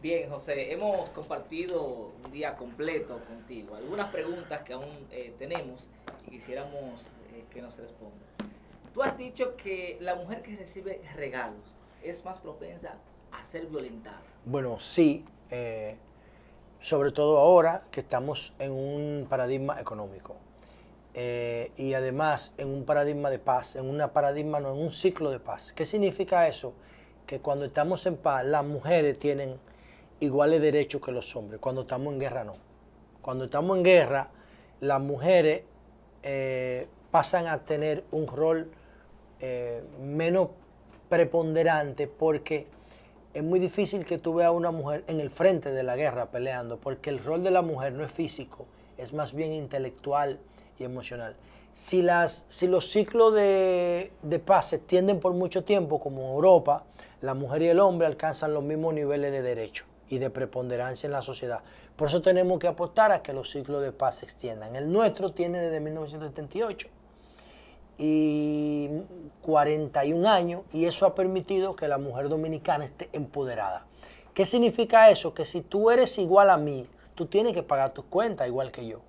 Bien, José, hemos compartido un día completo contigo. Algunas preguntas que aún eh, tenemos y quisiéramos eh, que nos responda. Tú has dicho que la mujer que recibe regalos es más propensa a ser violentada. Bueno, sí, eh, sobre todo ahora que estamos en un paradigma económico. y además en un paradigma de paz, en un paradigma, no, en un ciclo de paz. ¿Qué significa eso? Que cuando estamos en paz, las mujeres tienen iguales derechos que los hombres. Cuando estamos en guerra, no. Cuando estamos en guerra, las mujeres eh, pasan a tener un rol eh, menos preponderante porque es muy difícil que tú veas a una mujer en el frente de la guerra peleando, porque el rol de la mujer no es físico, es más bien intelectual y emocional. Si, las, si los ciclos de, de paz se extienden por mucho tiempo, como en Europa, la mujer y el hombre alcanzan los mismos niveles de derechos y de preponderancia en la sociedad. Por eso tenemos que apostar a que los ciclos de paz se extiendan. El nuestro tiene desde 1978 y 41 años y eso ha permitido que la mujer dominicana esté empoderada. ¿Qué significa eso? Que si tú eres igual a mí, tú tienes que pagar tus cuentas igual que yo.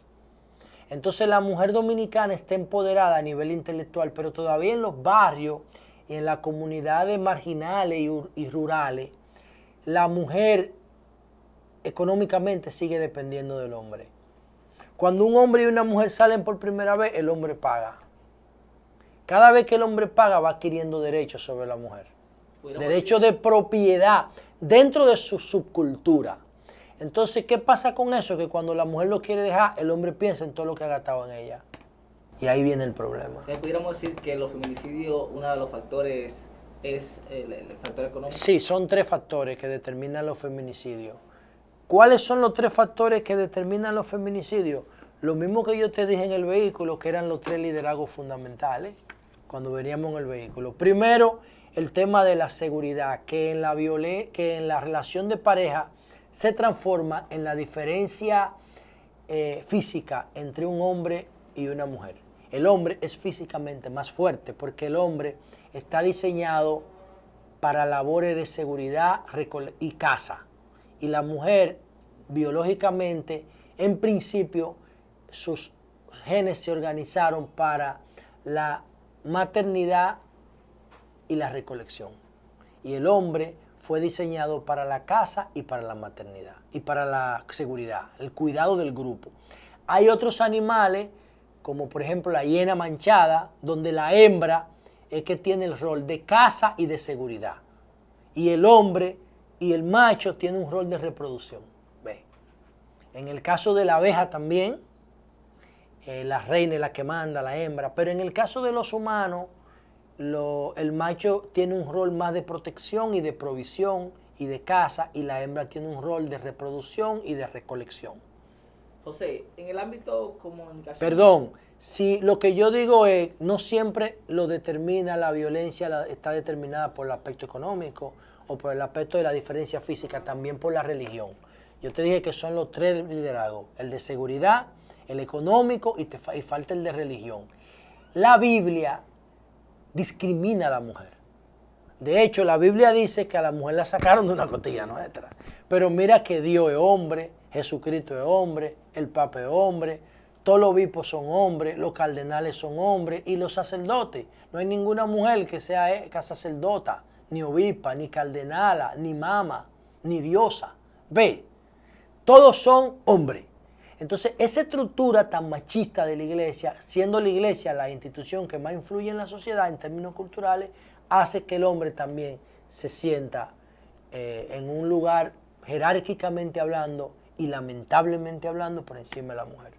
Entonces la mujer dominicana está empoderada a nivel intelectual, pero todavía en los barrios y en las comunidades marginales y, rurales, la mujer económicamente sigue dependiendo del hombre. Cuando un hombre y una mujer salen por primera vez, el hombre paga. Cada vez que el hombre paga, va adquiriendo derechos sobre la mujer. Derechos de propiedad dentro de su subcultura. Entonces, ¿qué pasa con eso? Que cuando la mujer lo quiere dejar, el hombre piensa en todo lo que ha gastado en ella. Y ahí viene el problema. ¿Pudiéramos decir que los feminicidios, uno de los factores es el, el factor económico? Sí, son tres factores que determinan los feminicidios. ¿Cuáles son los tres factores que determinan los feminicidios? Lo mismo que yo te dije en el vehículo, que eran los tres liderazgos fundamentales cuando veníamos en el vehículo. Primero, el tema de la seguridad, que en la, que en la relación de pareja se transforma en la diferencia eh, física entre un hombre y una mujer. El hombre es físicamente más fuerte porque el hombre está diseñado para labores de seguridad y caza y la mujer biológicamente, en principio, sus genes se organizaron para la maternidad y la recolección. Y el hombre fue diseñado para la casa y para la maternidad y para la seguridad, el cuidado del grupo. Hay otros animales, como por ejemplo la hiena manchada, donde la hembra es que tiene el rol de casa y de seguridad. Y el hombre y el macho tiene un rol de reproducción. ¿Ve? En el caso de la abeja también, eh, la reina es la que manda, la hembra, pero en el caso de los humanos, el macho tiene un rol más de protección y de provisión y de caza, y la hembra tiene un rol de reproducción y de recolección. José, en el ámbito comunicación... Perdón, si lo que yo digo es, no siempre lo determina la violencia, está determinada por el aspecto económico, o por el aspecto de la diferencia física, también por la religión. Yo te dije que son los tres liderazgos, el de seguridad, el económico y, te, falta el de religión. La Biblia discrimina a la mujer. De hecho, la Biblia dice que a la mujer la sacaron de una costilla nuestra. Pero mira que Dios es hombre, Jesucristo es hombre, el Papa es hombre, todos los obispos son hombres, los cardenales son hombres y los sacerdotes. No hay ninguna mujer que sea eh, sacerdota ni obispa, ni cardenala, ni mama, ni diosa. Ve, todos son hombres. Entonces, esa estructura tan machista de la iglesia, siendo la iglesia la institución que más influye en la sociedad en términos culturales, hace que el hombre también se sienta eh, en un lugar jerárquicamente hablando y lamentablemente hablando por encima de la mujer.